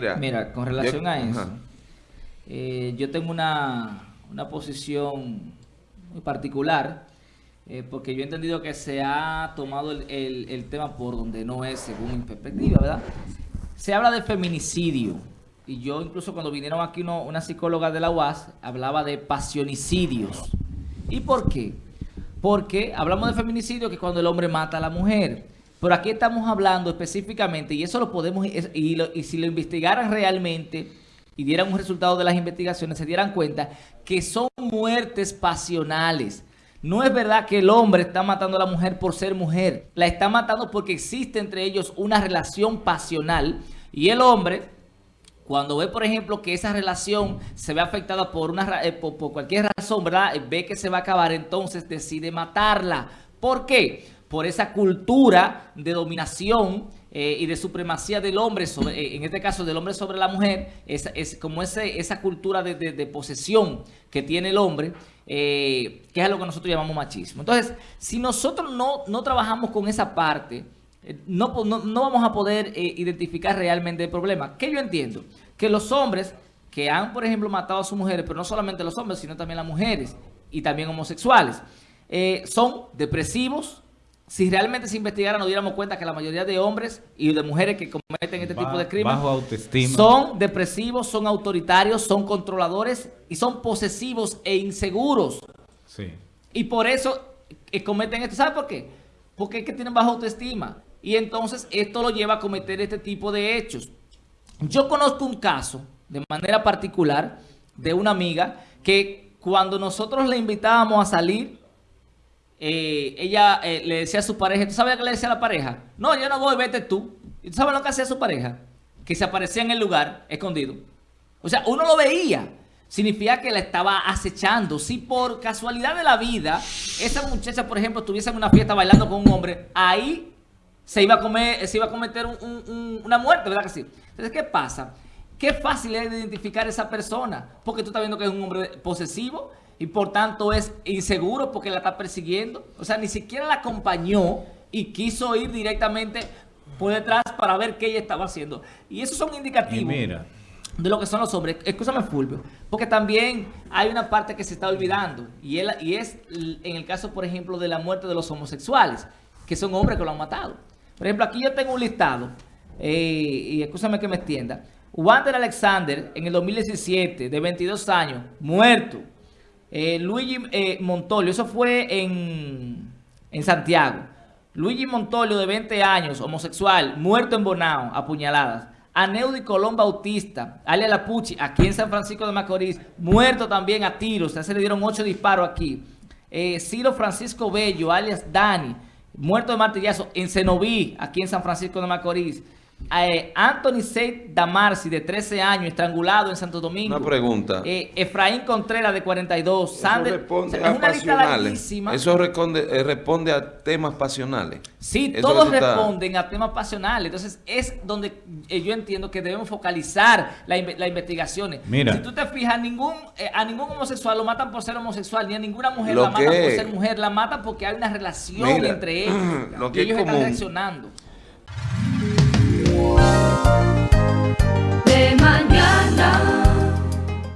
Mira, Mira, con relación a eso, eh, yo tengo una, una posición muy particular, eh, porque yo he entendido que se ha tomado el, el, el, tema por donde no es, según mi perspectiva, ¿verdad? Se habla de feminicidio, y yo incluso cuando vinieron aquí uno, una psicóloga de la UAS, hablaba de pasionicidios. ¿Y por qué? Porque hablamos de feminicidio, que es cuando el hombre mata a la mujer. Pero aquí estamos hablando específicamente, y eso lo podemos, y, si lo investigaran realmente y dieran un resultado de las investigaciones, se dieran cuenta que son muertes pasionales. No es verdad que el hombre está matando a la mujer por ser mujer. La está matando porque existe entre ellos una relación pasional. Y el hombre, cuando ve, por ejemplo, que esa relación se ve afectada por, una, eh, por, por cualquier razón, ¿verdad? Ve que se va a acabar, entonces decide matarla. ¿Por qué? Por esa cultura de dominación eh, y de supremacía del hombre, sobre, eh, en este caso del hombre sobre la mujer, es, como ese, esa cultura de, posesión que tiene el hombre, eh, que es lo que nosotros llamamos machismo. Entonces, si nosotros no, no trabajamos con esa parte, no, no, no, vamos a poder identificar realmente el problema. ¿Qué yo entiendo? Que los hombres que han, por ejemplo, matado a sus mujeres, pero no solamente los hombres, sino también las mujeres y también homosexuales, son depresivos, si realmente se investigara nos diéramos cuenta que la mayoría de hombres y de mujeres que cometen este tipo de crímenes son depresivos, son autoritarios, son controladores y son posesivos e inseguros. Sí. Y por eso eh, cometen esto. ¿Sabe por qué? Porque es que tienen baja autoestima. Y entonces esto lo lleva a cometer este tipo de hechos. Yo conozco un caso, de manera particular, de una amiga que cuando nosotros le invitábamos a salir, eh, ella eh, le decía a su pareja, ¿tú sabes qué le decía a la pareja? No, yo no voy, vete tú. ¿Y tú sabes lo que hacía su pareja? Que se aparecía en el lugar, escondido. O sea, uno lo veía. Significa que la estaba acechando. Si por casualidad de la vida, esa muchacha, por ejemplo, estuviese en una fiesta bailando con un hombre, ahí se iba a, comer, se iba a cometer un, un, una muerte, ¿verdad que sí? Entonces, ¿qué pasa? Qué fácil es identificar a esa persona, porque tú estás viendo que es un hombre posesivo, y por tanto es inseguro porque la está persiguiendo. O sea, ni siquiera la acompañó y quiso ir directamente por detrás para ver qué ella estaba haciendo. Y esos son indicativos de lo que son los hombres. Escúchame, Fulvio, porque también hay una parte que se está olvidando y, él, y es en el caso, por ejemplo, de la muerte de los homosexuales, que son hombres que lo han matado. Por ejemplo, aquí yo tengo un listado, eh, y escúchame que me extienda. Wander Alexander, en el 2017, de 22 años, muerto eh, Luigi eh, Montolio, eso fue en, en Santiago. Luigi Montolio, de 20 años, homosexual, muerto en Bonao, apuñaladas. Aneudi Colón Bautista, alia Lapucci, aquí en San Francisco de Macorís, muerto también a tiros, se le dieron ocho disparos aquí. Eh, Ciro Francisco Bello, alias Dani, muerto de martillazo en Cenoví, aquí en San Francisco de Macorís. Eh, Anthony Seid Damarci, de 13 años, estrangulado en Santo Domingo. Una pregunta. Eh, Efraín Contreras, de 42. Eso Sander, responde o sea, a pasionales. Eso responde, eh, responde a temas pasionales. Sí, Eso todos responden a temas pasionales. Entonces, es donde eh, yo entiendo que debemos focalizar las la investigaciones. Mira. Si tú te fijas, ningún, eh, a ningún homosexual lo matan por ser homosexual, ni a ninguna mujer lo la matan por ser mujer. La matan porque hay una relación Mira, entre ellos. Lo que y ellos están reaccionando. De mañana.